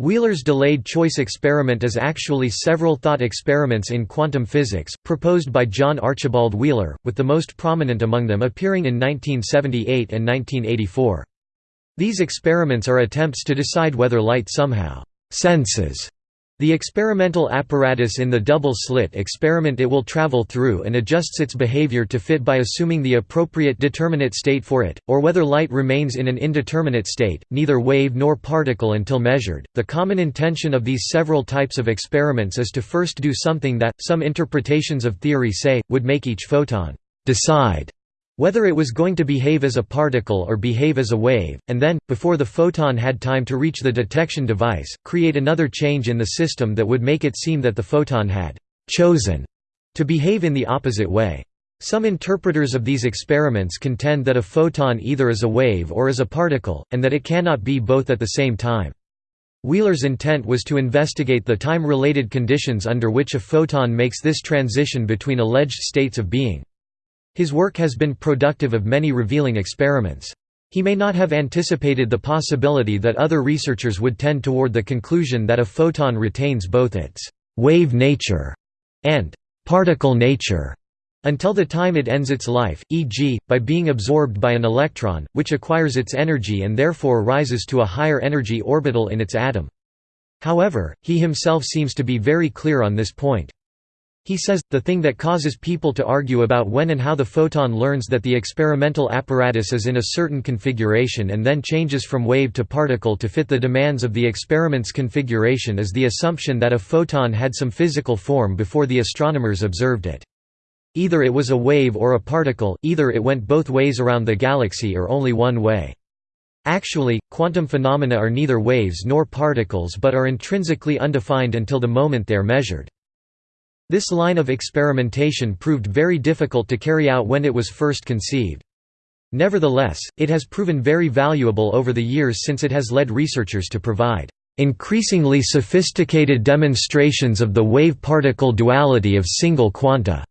Wheeler's delayed choice experiment is actually several thought experiments in quantum physics, proposed by John Archibald Wheeler, with the most prominent among them appearing in 1978 and 1984. These experiments are attempts to decide whether light somehow «senses» The experimental apparatus in the double-slit experiment it will travel through and adjusts its behavior to fit by assuming the appropriate determinate state for it, or whether light remains in an indeterminate state, neither wave nor particle until measured. The common intention of these several types of experiments is to first do something that, some interpretations of theory say, would make each photon decide whether it was going to behave as a particle or behave as a wave, and then, before the photon had time to reach the detection device, create another change in the system that would make it seem that the photon had «chosen» to behave in the opposite way. Some interpreters of these experiments contend that a photon either is a wave or is a particle, and that it cannot be both at the same time. Wheeler's intent was to investigate the time-related conditions under which a photon makes this transition between alleged states of being. His work has been productive of many revealing experiments. He may not have anticipated the possibility that other researchers would tend toward the conclusion that a photon retains both its «wave nature» and «particle nature» until the time it ends its life, e.g., by being absorbed by an electron, which acquires its energy and therefore rises to a higher energy orbital in its atom. However, he himself seems to be very clear on this point. He says, the thing that causes people to argue about when and how the photon learns that the experimental apparatus is in a certain configuration and then changes from wave to particle to fit the demands of the experiment's configuration is the assumption that a photon had some physical form before the astronomers observed it. Either it was a wave or a particle, either it went both ways around the galaxy or only one way. Actually, quantum phenomena are neither waves nor particles but are intrinsically undefined until the moment they are measured. This line of experimentation proved very difficult to carry out when it was first conceived. Nevertheless, it has proven very valuable over the years since it has led researchers to provide increasingly sophisticated demonstrations of the wave-particle duality of single quanta.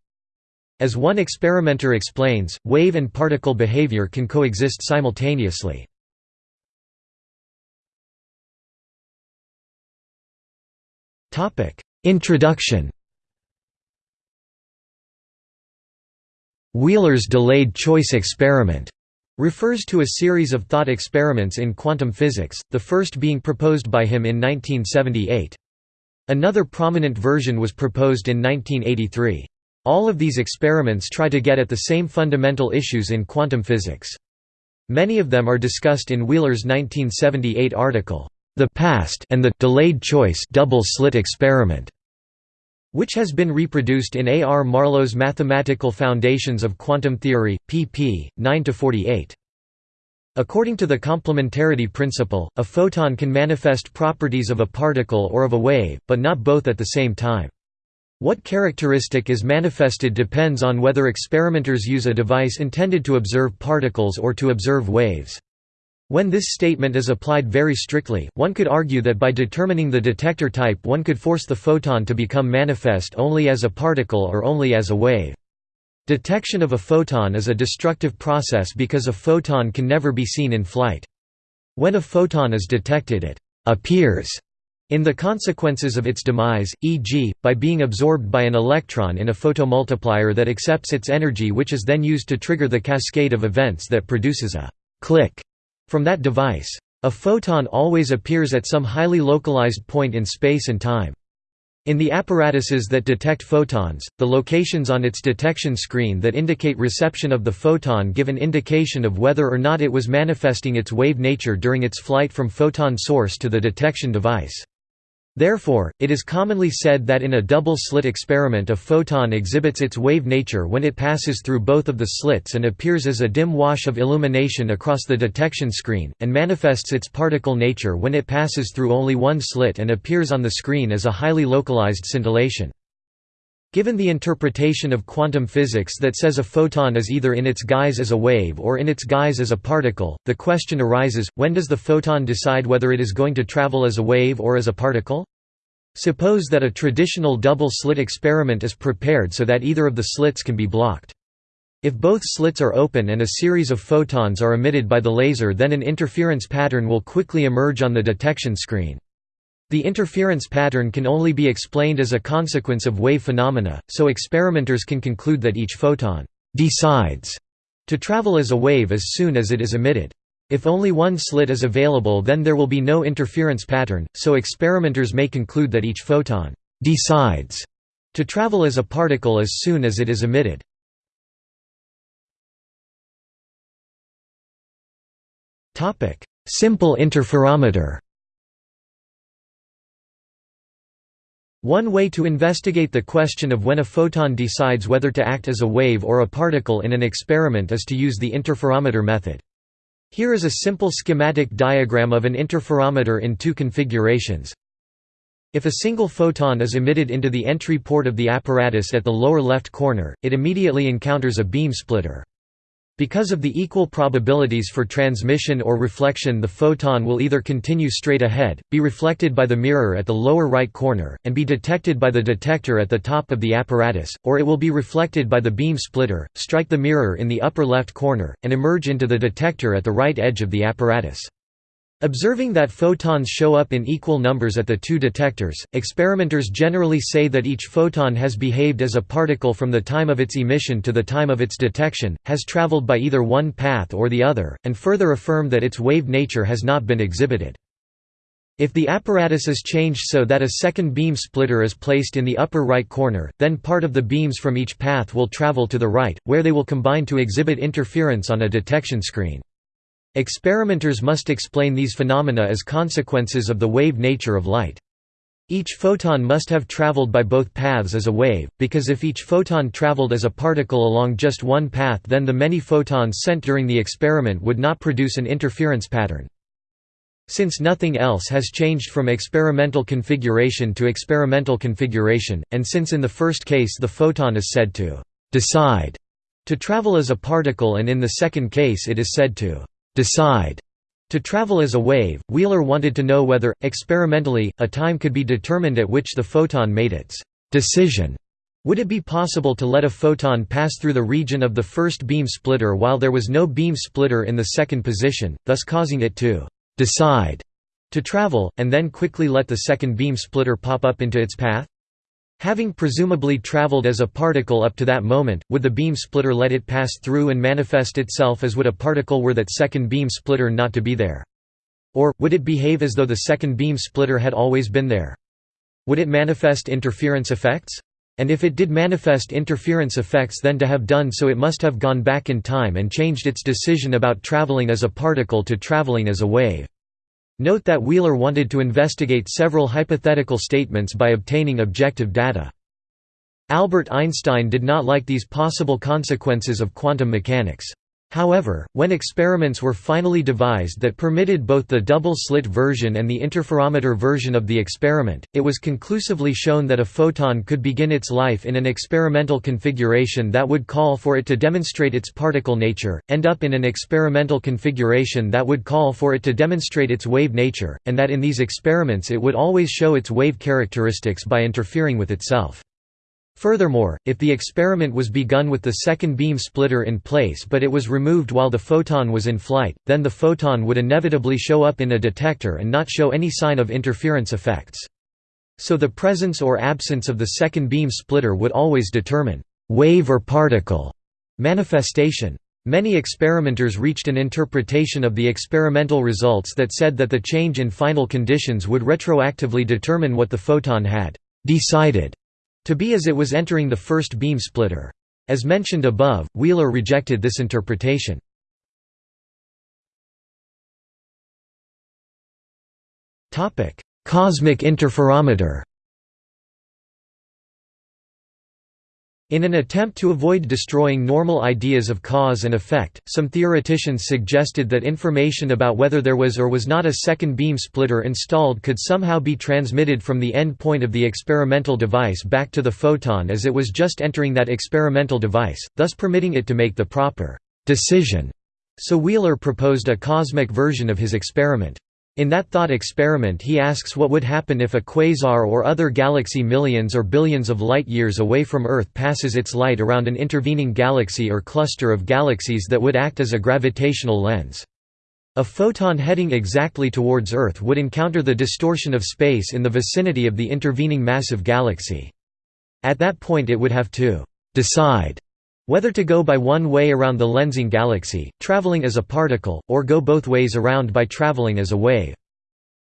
As one experimenter explains, wave and particle behavior can coexist simultaneously. Introduction Wheeler's delayed choice experiment refers to a series of thought experiments in quantum physics, the first being proposed by him in 1978. Another prominent version was proposed in 1983. All of these experiments try to get at the same fundamental issues in quantum physics. Many of them are discussed in Wheeler's 1978 article, The Past and the Delayed Choice Double Slit Experiment which has been reproduced in A. R. Marlow's Mathematical Foundations of Quantum Theory, pp. 9–48. According to the complementarity principle, a photon can manifest properties of a particle or of a wave, but not both at the same time. What characteristic is manifested depends on whether experimenters use a device intended to observe particles or to observe waves. When this statement is applied very strictly, one could argue that by determining the detector type one could force the photon to become manifest only as a particle or only as a wave. Detection of a photon is a destructive process because a photon can never be seen in flight. When a photon is detected it «appears» in the consequences of its demise, e.g., by being absorbed by an electron in a photomultiplier that accepts its energy which is then used to trigger the cascade of events that produces a «click» From that device. A photon always appears at some highly localized point in space and time. In the apparatuses that detect photons, the locations on its detection screen that indicate reception of the photon give an indication of whether or not it was manifesting its wave nature during its flight from photon source to the detection device. Therefore, it is commonly said that in a double-slit experiment a photon exhibits its wave nature when it passes through both of the slits and appears as a dim wash of illumination across the detection screen, and manifests its particle nature when it passes through only one slit and appears on the screen as a highly localized scintillation. Given the interpretation of quantum physics that says a photon is either in its guise as a wave or in its guise as a particle, the question arises, when does the photon decide whether it is going to travel as a wave or as a particle? Suppose that a traditional double-slit experiment is prepared so that either of the slits can be blocked. If both slits are open and a series of photons are emitted by the laser then an interference pattern will quickly emerge on the detection screen. The interference pattern can only be explained as a consequence of wave phenomena, so experimenters can conclude that each photon «decides» to travel as a wave as soon as it is emitted. If only one slit is available then there will be no interference pattern, so experimenters may conclude that each photon «decides» to travel as a particle as soon as it is emitted. Simple interferometer One way to investigate the question of when a photon decides whether to act as a wave or a particle in an experiment is to use the interferometer method. Here is a simple schematic diagram of an interferometer in two configurations. If a single photon is emitted into the entry port of the apparatus at the lower left corner, it immediately encounters a beam splitter. Because of the equal probabilities for transmission or reflection the photon will either continue straight ahead, be reflected by the mirror at the lower right corner, and be detected by the detector at the top of the apparatus, or it will be reflected by the beam splitter, strike the mirror in the upper left corner, and emerge into the detector at the right edge of the apparatus. Observing that photons show up in equal numbers at the two detectors, experimenters generally say that each photon has behaved as a particle from the time of its emission to the time of its detection, has traveled by either one path or the other, and further affirm that its wave nature has not been exhibited. If the apparatus is changed so that a second beam splitter is placed in the upper right corner, then part of the beams from each path will travel to the right, where they will combine to exhibit interference on a detection screen. Experimenters must explain these phenomena as consequences of the wave nature of light. Each photon must have traveled by both paths as a wave, because if each photon traveled as a particle along just one path then the many photons sent during the experiment would not produce an interference pattern. Since nothing else has changed from experimental configuration to experimental configuration, and since in the first case the photon is said to «decide» to travel as a particle and in the second case it is said to decide to travel as a wave, Wheeler wanted to know whether, experimentally, a time could be determined at which the photon made its decision. Would it be possible to let a photon pass through the region of the first beam splitter while there was no beam splitter in the second position, thus causing it to decide to travel, and then quickly let the second beam splitter pop up into its path? Having presumably traveled as a particle up to that moment, would the beam splitter let it pass through and manifest itself as would a particle were that second beam splitter not to be there? Or, would it behave as though the second beam splitter had always been there? Would it manifest interference effects? And if it did manifest interference effects then to have done so it must have gone back in time and changed its decision about traveling as a particle to traveling as a wave. Note that Wheeler wanted to investigate several hypothetical statements by obtaining objective data. Albert Einstein did not like these possible consequences of quantum mechanics. However, when experiments were finally devised that permitted both the double-slit version and the interferometer version of the experiment, it was conclusively shown that a photon could begin its life in an experimental configuration that would call for it to demonstrate its particle nature, end up in an experimental configuration that would call for it to demonstrate its wave nature, and that in these experiments it would always show its wave characteristics by interfering with itself. Furthermore, if the experiment was begun with the second beam splitter in place but it was removed while the photon was in flight, then the photon would inevitably show up in a detector and not show any sign of interference effects. So the presence or absence of the second beam splitter would always determine wave or particle manifestation. Many experimenters reached an interpretation of the experimental results that said that the change in final conditions would retroactively determine what the photon had decided to be as it was entering the first beam splitter. As mentioned above, Wheeler rejected this interpretation. Cosmic interferometer In an attempt to avoid destroying normal ideas of cause and effect, some theoreticians suggested that information about whether there was or was not a second beam splitter installed could somehow be transmitted from the end point of the experimental device back to the photon as it was just entering that experimental device, thus permitting it to make the proper decision. So Wheeler proposed a cosmic version of his experiment. In that thought experiment he asks what would happen if a quasar or other galaxy millions or billions of light-years away from Earth passes its light around an intervening galaxy or cluster of galaxies that would act as a gravitational lens. A photon heading exactly towards Earth would encounter the distortion of space in the vicinity of the intervening massive galaxy. At that point it would have to «decide» whether to go by one way around the lensing galaxy, traveling as a particle, or go both ways around by traveling as a wave.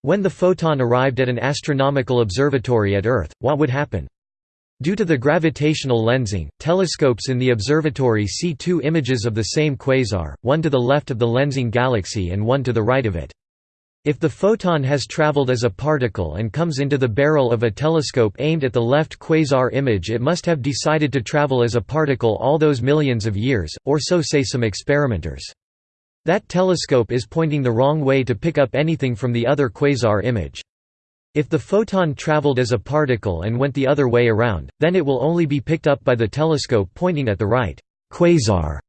When the photon arrived at an astronomical observatory at Earth, what would happen? Due to the gravitational lensing, telescopes in the observatory see two images of the same quasar, one to the left of the lensing galaxy and one to the right of it. If the photon has traveled as a particle and comes into the barrel of a telescope aimed at the left quasar image it must have decided to travel as a particle all those millions of years, or so say some experimenters. That telescope is pointing the wrong way to pick up anything from the other quasar image. If the photon traveled as a particle and went the other way around, then it will only be picked up by the telescope pointing at the right quasar.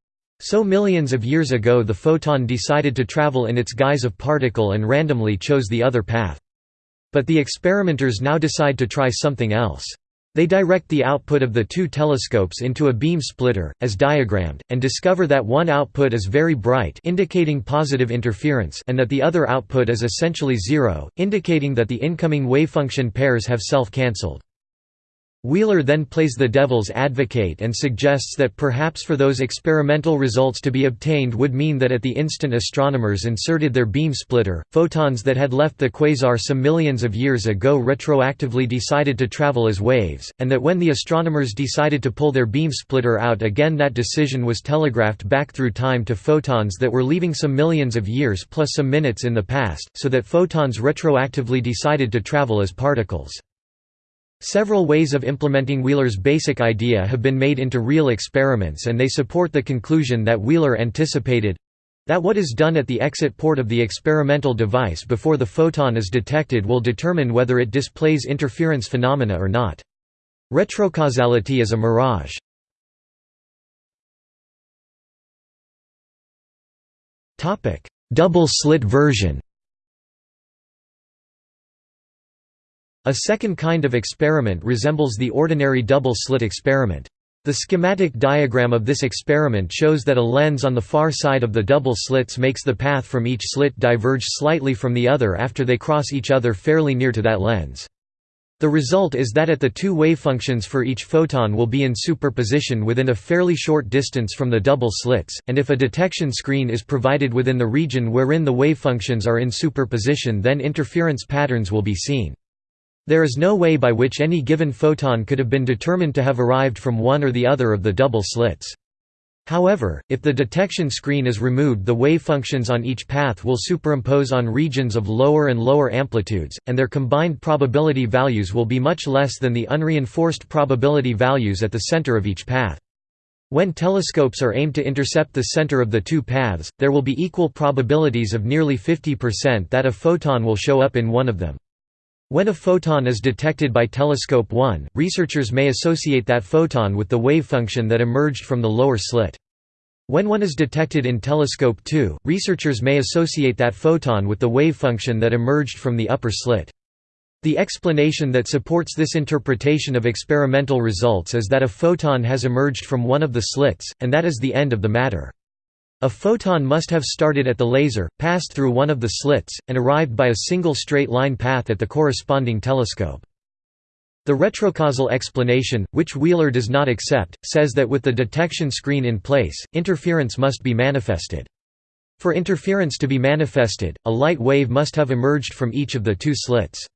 So millions of years ago the photon decided to travel in its guise of particle and randomly chose the other path. But the experimenters now decide to try something else. They direct the output of the two telescopes into a beam splitter, as diagrammed, and discover that one output is very bright indicating positive interference and that the other output is essentially zero, indicating that the incoming wavefunction pairs have self-cancelled. Wheeler then plays the devil's advocate and suggests that perhaps for those experimental results to be obtained would mean that at the instant astronomers inserted their beam splitter, photons that had left the quasar some millions of years ago retroactively decided to travel as waves, and that when the astronomers decided to pull their beam splitter out again that decision was telegraphed back through time to photons that were leaving some millions of years plus some minutes in the past, so that photons retroactively decided to travel as particles. Several ways of implementing Wheeler's basic idea have been made into real experiments and they support the conclusion that Wheeler anticipated—that what is done at the exit port of the experimental device before the photon is detected will determine whether it displays interference phenomena or not. Retrocausality is a mirage. Double-slit version A second kind of experiment resembles the ordinary double-slit experiment. The schematic diagram of this experiment shows that a lens on the far side of the double slits makes the path from each slit diverge slightly from the other after they cross each other fairly near to that lens. The result is that at the two wavefunctions for each photon will be in superposition within a fairly short distance from the double slits, and if a detection screen is provided within the region wherein the wavefunctions are in superposition then interference patterns will be seen. There is no way by which any given photon could have been determined to have arrived from one or the other of the double slits. However, if the detection screen is removed the wave functions on each path will superimpose on regions of lower and lower amplitudes, and their combined probability values will be much less than the unreinforced probability values at the center of each path. When telescopes are aimed to intercept the center of the two paths, there will be equal probabilities of nearly 50% that a photon will show up in one of them. When a photon is detected by telescope 1, researchers may associate that photon with the wavefunction that emerged from the lower slit. When one is detected in telescope 2, researchers may associate that photon with the wavefunction that emerged from the upper slit. The explanation that supports this interpretation of experimental results is that a photon has emerged from one of the slits, and that is the end of the matter. A photon must have started at the laser, passed through one of the slits, and arrived by a single straight line path at the corresponding telescope. The retrocausal explanation, which Wheeler does not accept, says that with the detection screen in place, interference must be manifested. For interference to be manifested, a light wave must have emerged from each of the two slits.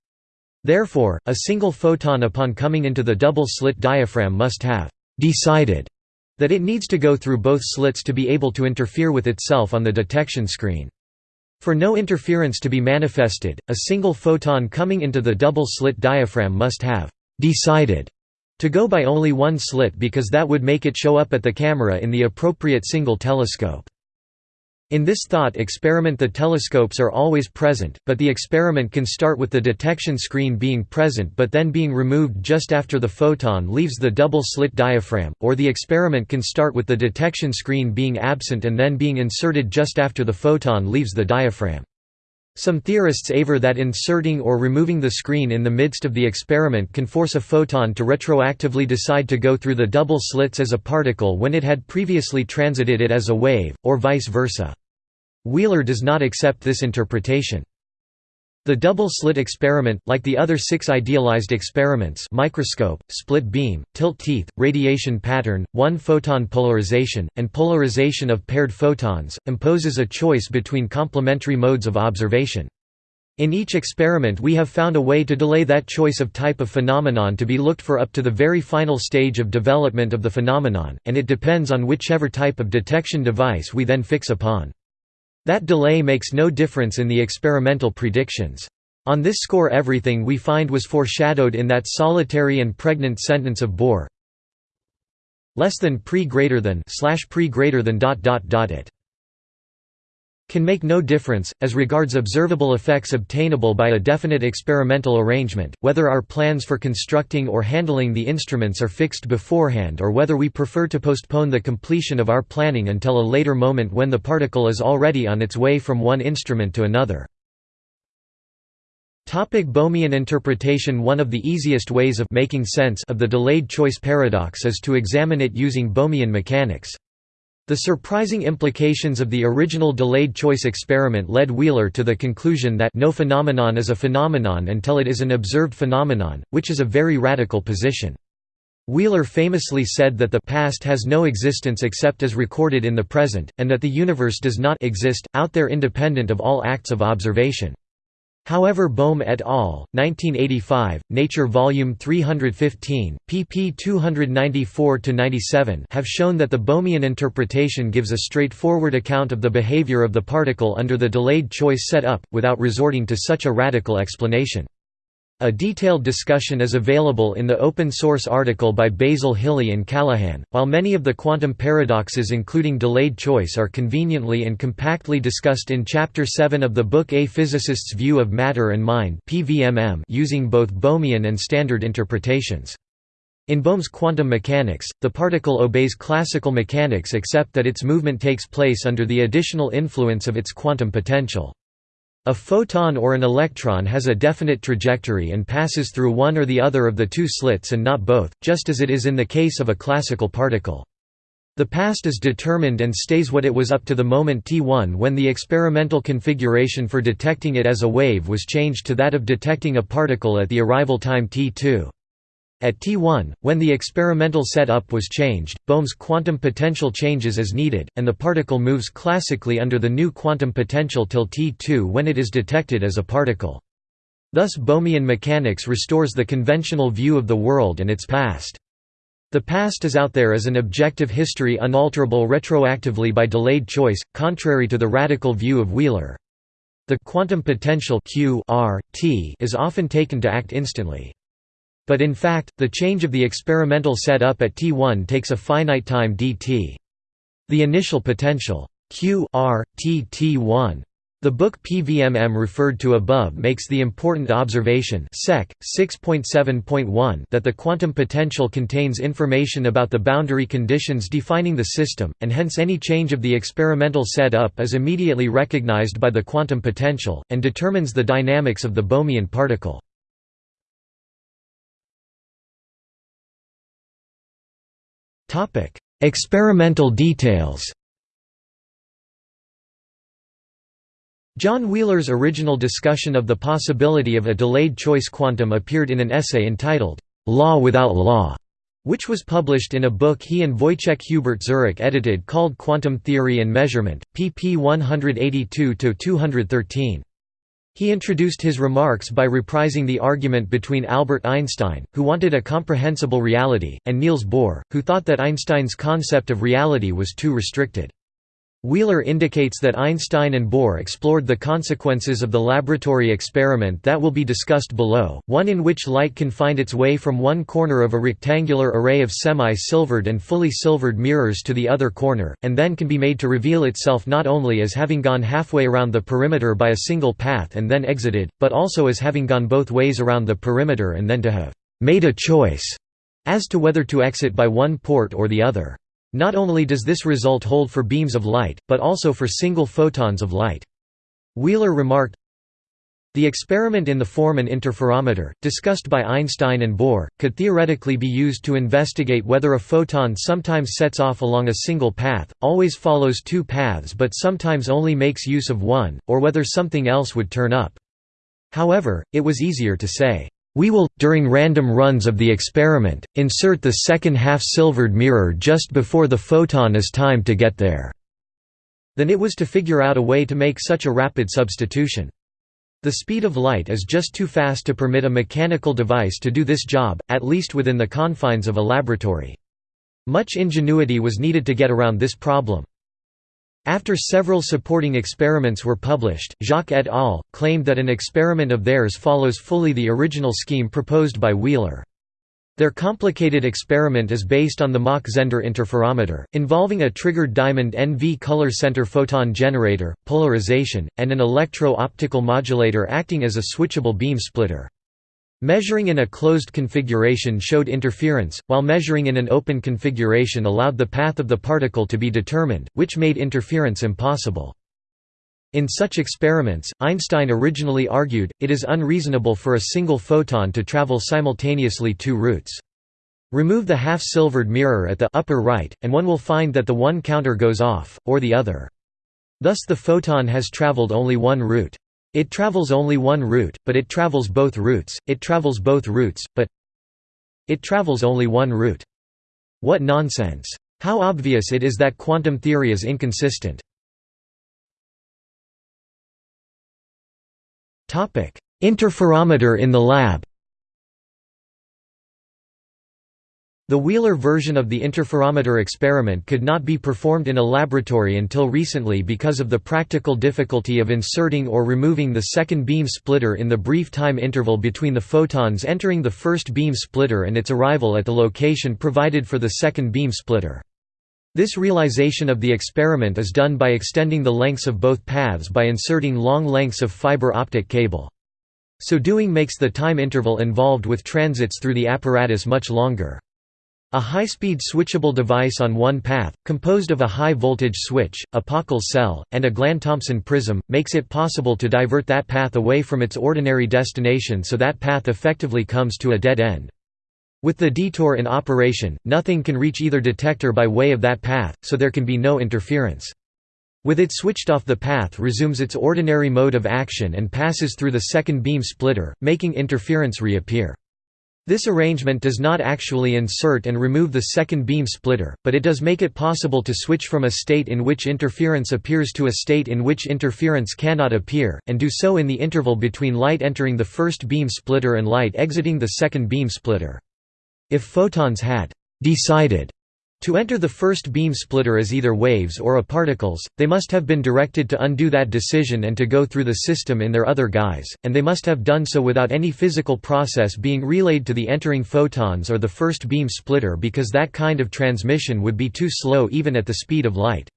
Therefore, a single photon upon coming into the double-slit diaphragm must have «decided» that it needs to go through both slits to be able to interfere with itself on the detection screen. For no interference to be manifested, a single photon coming into the double-slit diaphragm must have «decided» to go by only one slit because that would make it show up at the camera in the appropriate single telescope. In this thought experiment the telescopes are always present, but the experiment can start with the detection screen being present but then being removed just after the photon leaves the double-slit diaphragm, or the experiment can start with the detection screen being absent and then being inserted just after the photon leaves the diaphragm. Some theorists aver that inserting or removing the screen in the midst of the experiment can force a photon to retroactively decide to go through the double slits as a particle when it had previously transited it as a wave, or vice versa. Wheeler does not accept this interpretation. The double-slit experiment, like the other six idealized experiments microscope, split beam, tilt teeth, radiation pattern, one-photon polarization, and polarization of paired photons, imposes a choice between complementary modes of observation. In each experiment we have found a way to delay that choice of type of phenomenon to be looked for up to the very final stage of development of the phenomenon, and it depends on whichever type of detection device we then fix upon. That delay makes no difference in the experimental predictions. On this score everything we find was foreshadowed in that solitary and pregnant sentence of Bohr less than pre greater than slash pre greater than dot dot dot it can make no difference, as regards observable effects obtainable by a definite experimental arrangement, whether our plans for constructing or handling the instruments are fixed beforehand or whether we prefer to postpone the completion of our planning until a later moment when the particle is already on its way from one instrument to another. Topic Bohmian interpretation One of the easiest ways of making sense of the delayed choice paradox is to examine it using Bohmian mechanics. The surprising implications of the original delayed choice experiment led Wheeler to the conclusion that no phenomenon is a phenomenon until it is an observed phenomenon, which is a very radical position. Wheeler famously said that the past has no existence except as recorded in the present, and that the universe does not exist, out there independent of all acts of observation. However Bohm et al., 1985, Nature Volume 315, pp 294–97 have shown that the Bohmian interpretation gives a straightforward account of the behavior of the particle under the delayed choice setup, without resorting to such a radical explanation. A detailed discussion is available in the open-source article by Basil Hiley and Callaghan, while many of the quantum paradoxes including delayed choice are conveniently and compactly discussed in Chapter 7 of the book A Physicist's View of Matter and Mind using both Bohmian and standard interpretations. In Bohm's quantum mechanics, the particle obeys classical mechanics except that its movement takes place under the additional influence of its quantum potential. A photon or an electron has a definite trajectory and passes through one or the other of the two slits and not both, just as it is in the case of a classical particle. The past is determined and stays what it was up to the moment t1 when the experimental configuration for detecting it as a wave was changed to that of detecting a particle at the arrival time t2. At T1, when the experimental setup was changed, Bohm's quantum potential changes as needed, and the particle moves classically under the new quantum potential till T2 when it is detected as a particle. Thus Bohmian mechanics restores the conventional view of the world and its past. The past is out there as an objective history unalterable retroactively by delayed choice, contrary to the radical view of Wheeler. The quantum potential Q R, T is often taken to act instantly. But in fact, the change of the experimental setup at T1 takes a finite time dt. The initial potential Q R, T T1 the book PVMM referred to above makes the important observation Sec. 6.7.1 that the quantum potential contains information about the boundary conditions defining the system, and hence any change of the experimental setup is immediately recognized by the quantum potential, and determines the dynamics of the Bohmian particle. Experimental details John Wheeler's original discussion of the possibility of a delayed choice quantum appeared in an essay entitled, "'Law Without Law' which was published in a book he and Wojciech Hubert Zurek edited called Quantum Theory and Measurement, pp 182–213. He introduced his remarks by reprising the argument between Albert Einstein, who wanted a comprehensible reality, and Niels Bohr, who thought that Einstein's concept of reality was too restricted. Wheeler indicates that Einstein and Bohr explored the consequences of the laboratory experiment that will be discussed below, one in which light can find its way from one corner of a rectangular array of semi-silvered and fully silvered mirrors to the other corner, and then can be made to reveal itself not only as having gone halfway around the perimeter by a single path and then exited, but also as having gone both ways around the perimeter and then to have «made a choice» as to whether to exit by one port or the other. Not only does this result hold for beams of light, but also for single photons of light. Wheeler remarked, The experiment in the form an interferometer, discussed by Einstein and Bohr, could theoretically be used to investigate whether a photon sometimes sets off along a single path, always follows two paths but sometimes only makes use of one, or whether something else would turn up. However, it was easier to say, "...we will, during random runs of the experiment, insert the second half-silvered mirror just before the photon is timed to get there," Then it was to figure out a way to make such a rapid substitution. The speed of light is just too fast to permit a mechanical device to do this job, at least within the confines of a laboratory. Much ingenuity was needed to get around this problem. After several supporting experiments were published, Jacques et al. claimed that an experiment of theirs follows fully the original scheme proposed by Wheeler. Their complicated experiment is based on the Mach-Zehnder interferometer, involving a triggered diamond NV color center photon generator, polarization, and an electro-optical modulator acting as a switchable beam splitter. Measuring in a closed configuration showed interference, while measuring in an open configuration allowed the path of the particle to be determined, which made interference impossible. In such experiments, Einstein originally argued, it is unreasonable for a single photon to travel simultaneously two routes. Remove the half-silvered mirror at the upper right, and one will find that the one counter goes off, or the other. Thus the photon has traveled only one route. It travels only one route, but it travels both routes, it travels both routes, but it travels only one route. What nonsense! How obvious it is that quantum theory is inconsistent. Interferometer in the lab The Wheeler version of the interferometer experiment could not be performed in a laboratory until recently because of the practical difficulty of inserting or removing the second beam splitter in the brief time interval between the photons entering the first beam splitter and its arrival at the location provided for the second beam splitter. This realization of the experiment is done by extending the lengths of both paths by inserting long lengths of fiber optic cable. So doing makes the time interval involved with transits through the apparatus much longer. A high-speed switchable device on one path, composed of a high-voltage switch, a Pockels cell, and a Glan-Thompson prism, makes it possible to divert that path away from its ordinary destination so that path effectively comes to a dead end. With the detour in operation, nothing can reach either detector by way of that path, so there can be no interference. With it switched off the path resumes its ordinary mode of action and passes through the second beam splitter, making interference reappear. This arrangement does not actually insert and remove the second beam splitter, but it does make it possible to switch from a state in which interference appears to a state in which interference cannot appear, and do so in the interval between light entering the first beam splitter and light exiting the second beam splitter. If photons had «decided» to enter the first beam splitter as either waves or a particles, they must have been directed to undo that decision and to go through the system in their other guise, and they must have done so without any physical process being relayed to the entering photons or the first beam splitter because that kind of transmission would be too slow even at the speed of light.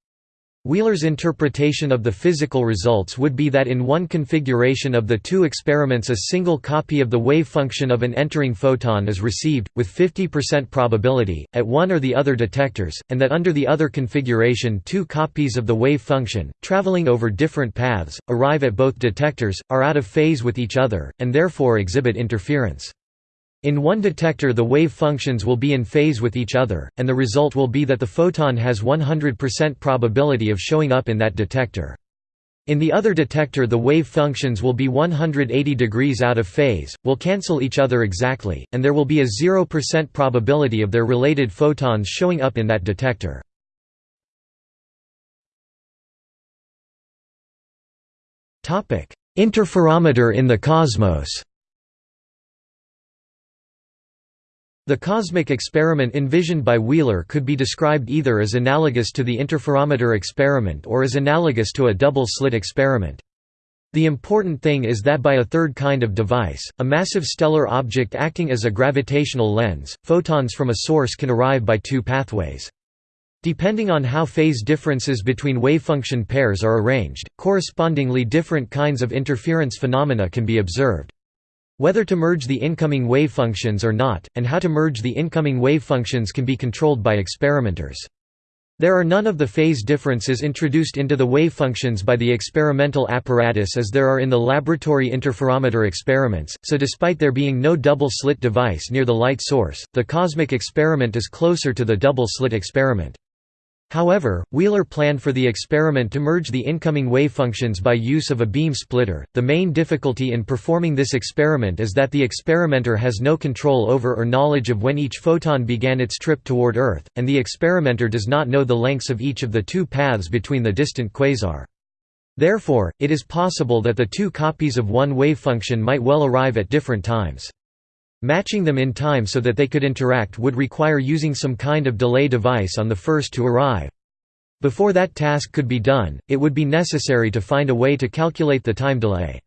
Wheeler's interpretation of the physical results would be that in one configuration of the two experiments a single copy of the wave function of an entering photon is received, with 50% probability, at one or the other detectors, and that under the other configuration two copies of the wave function, traveling over different paths, arrive at both detectors, are out of phase with each other, and therefore exhibit interference. In one detector the wave functions will be in phase with each other, and the result will be that the photon has 100% probability of showing up in that detector. In the other detector the wave functions will be 180 degrees out of phase, will cancel each other exactly, and there will be a 0% probability of their related photons showing up in that detector. Interferometer in the cosmos The cosmic experiment envisioned by Wheeler could be described either as analogous to the interferometer experiment or as analogous to a double-slit experiment. The important thing is that by a third kind of device, a massive stellar object acting as a gravitational lens, photons from a source can arrive by two pathways. Depending on how phase differences between wavefunction pairs are arranged, correspondingly different kinds of interference phenomena can be observed. Whether to merge the incoming wavefunctions or not, and how to merge the incoming wavefunctions can be controlled by experimenters. There are none of the phase differences introduced into the wave functions by the experimental apparatus as there are in the laboratory interferometer experiments, so despite there being no double-slit device near the light source, the cosmic experiment is closer to the double-slit experiment. However, Wheeler planned for the experiment to merge the incoming wavefunctions by use of a beam splitter. The main difficulty in performing this experiment is that the experimenter has no control over or knowledge of when each photon began its trip toward Earth, and the experimenter does not know the lengths of each of the two paths between the distant quasar. Therefore, it is possible that the two copies of one wavefunction might well arrive at different times. Matching them in time so that they could interact would require using some kind of delay device on the first to arrive. Before that task could be done, it would be necessary to find a way to calculate the time delay.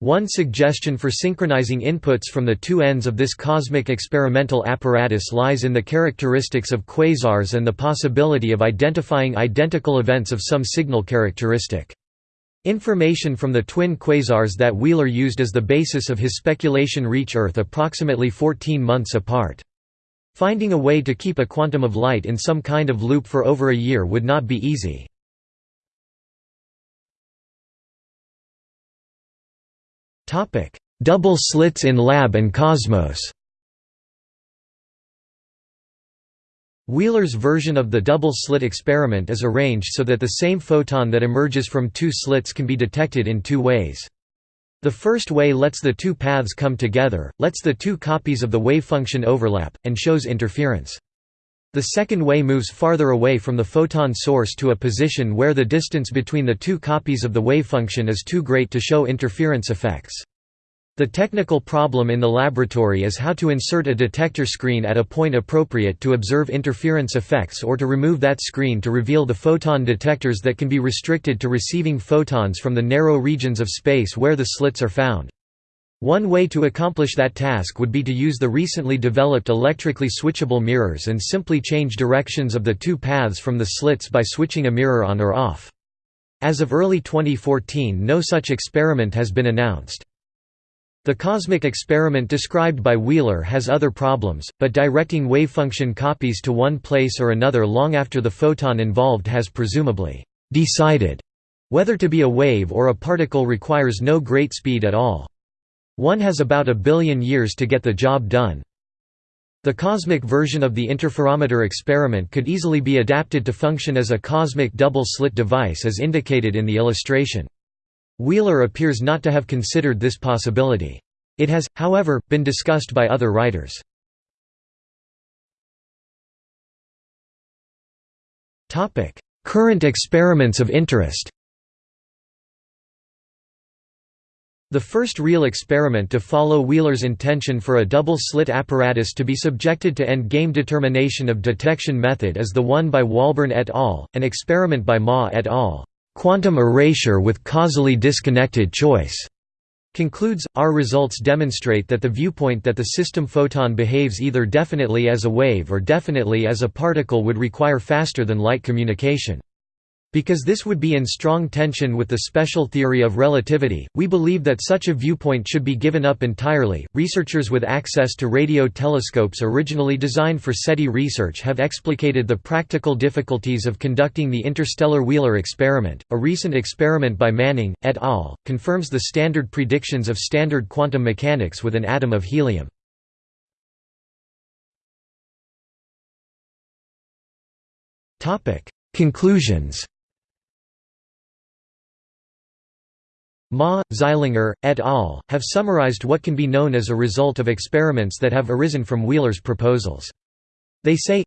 One suggestion for synchronizing inputs from the two ends of this cosmic experimental apparatus lies in the characteristics of quasars and the possibility of identifying identical events of some signal characteristic. Information from the twin quasars that Wheeler used as the basis of his speculation reach Earth approximately 14 months apart. Finding a way to keep a quantum of light in some kind of loop for over a year would not be easy. Double slits in lab and cosmos Wheeler's version of the double-slit experiment is arranged so that the same photon that emerges from two slits can be detected in two ways. The first way lets the two paths come together, lets the two copies of the wavefunction overlap, and shows interference. The second way moves farther away from the photon source to a position where the distance between the two copies of the wavefunction is too great to show interference effects. The technical problem in the laboratory is how to insert a detector screen at a point appropriate to observe interference effects or to remove that screen to reveal the photon detectors that can be restricted to receiving photons from the narrow regions of space where the slits are found. One way to accomplish that task would be to use the recently developed electrically switchable mirrors and simply change directions of the two paths from the slits by switching a mirror on or off. As of early 2014 no such experiment has been announced. The cosmic experiment described by Wheeler has other problems, but directing wavefunction copies to one place or another long after the photon involved has presumably decided whether to be a wave or a particle requires no great speed at all. One has about a billion years to get the job done. The cosmic version of the interferometer experiment could easily be adapted to function as a cosmic double-slit device as indicated in the illustration. Wheeler appears not to have considered this possibility. It has, however, been discussed by other writers. Current experiments of interest The first real experiment to follow Wheeler's intention for a double-slit apparatus to be subjected to end-game determination of detection method is the one by Walborn et al., an experiment by Ma et al quantum erasure with causally disconnected choice concludes, our results demonstrate that the viewpoint that the system photon behaves either definitely as a wave or definitely as a particle would require faster than light communication. Because this would be in strong tension with the special theory of relativity, we believe that such a viewpoint should be given up entirely. Researchers with access to radio telescopes originally designed for SETI research have explicated the practical difficulties of conducting the interstellar Wheeler experiment. A recent experiment by Manning, et al., confirms the standard predictions of standard quantum mechanics with an atom of helium. Conclusions Ma, Zeilinger, et al., have summarized what can be known as a result of experiments that have arisen from Wheeler's proposals. They say,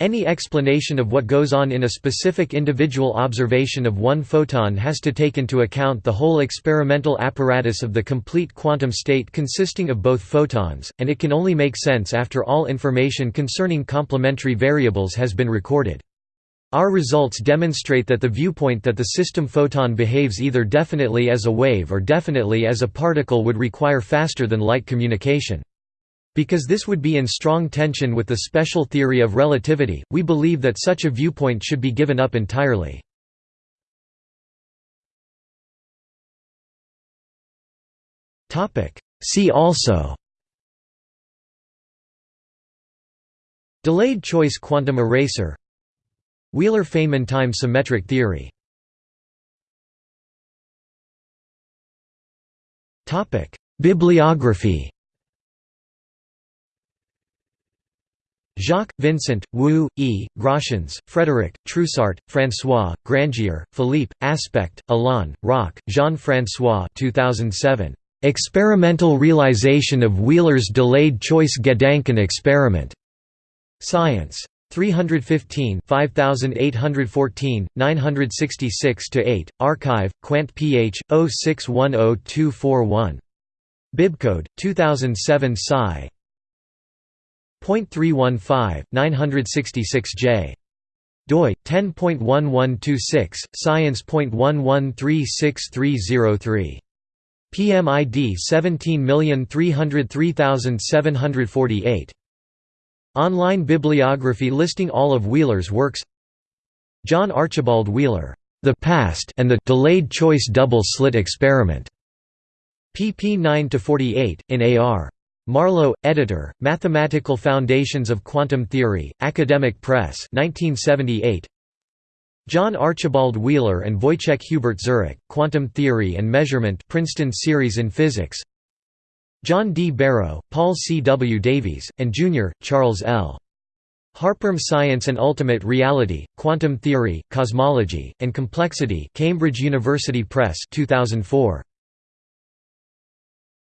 any explanation of what goes on in a specific individual observation of one photon has to take into account the whole experimental apparatus of the complete quantum state consisting of both photons, and it can only make sense after all information concerning complementary variables has been recorded. Our results demonstrate that the viewpoint that the system photon behaves either definitely as a wave or definitely as a particle would require faster than light communication. Because this would be in strong tension with the special theory of relativity, we believe that such a viewpoint should be given up entirely. See also Delayed choice quantum eraser Wheeler-Feynman time symmetric theory Bibliography Jacques, Vincent, Wu, E., Grosshans, Frédéric, Treussart, François, Grangier, Philippe, Aspect, Alain, Roch, Jean-François 2007. Experimental realization of Wheeler's delayed choice Gedanken experiment. Science. 315 5814, 966–8, Archive, Quant Ph. 0610241. Bibcode, 2007 Sci. .315, 966J. doi 10.1126 science.11363303 PMID 17303748 Online bibliography listing all of Wheeler's works John Archibald Wheeler, The Past and the Delayed Choice Double-Slit Experiment. pp 9–48, in A.R. Marlow, editor, Mathematical Foundations of Quantum Theory, Academic Press 1978. John Archibald Wheeler and Wojciech Hubert Zurek, Quantum Theory and Measurement Princeton Series in Physics John D. Barrow, Paul C. W. Davies, and Jr., Charles L. Harper Science and Ultimate Reality, Quantum Theory, Cosmology, and Complexity Cambridge University Press 2004.